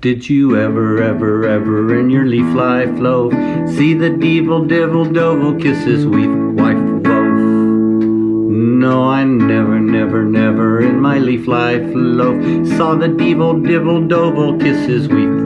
Did you ever, ever, ever in your leaf life loaf see the devil, devil, dovel kiss his wife, wife, wolf? No, I never, never, never in my leaf life loaf saw the devil, devil, dovel kiss his wife.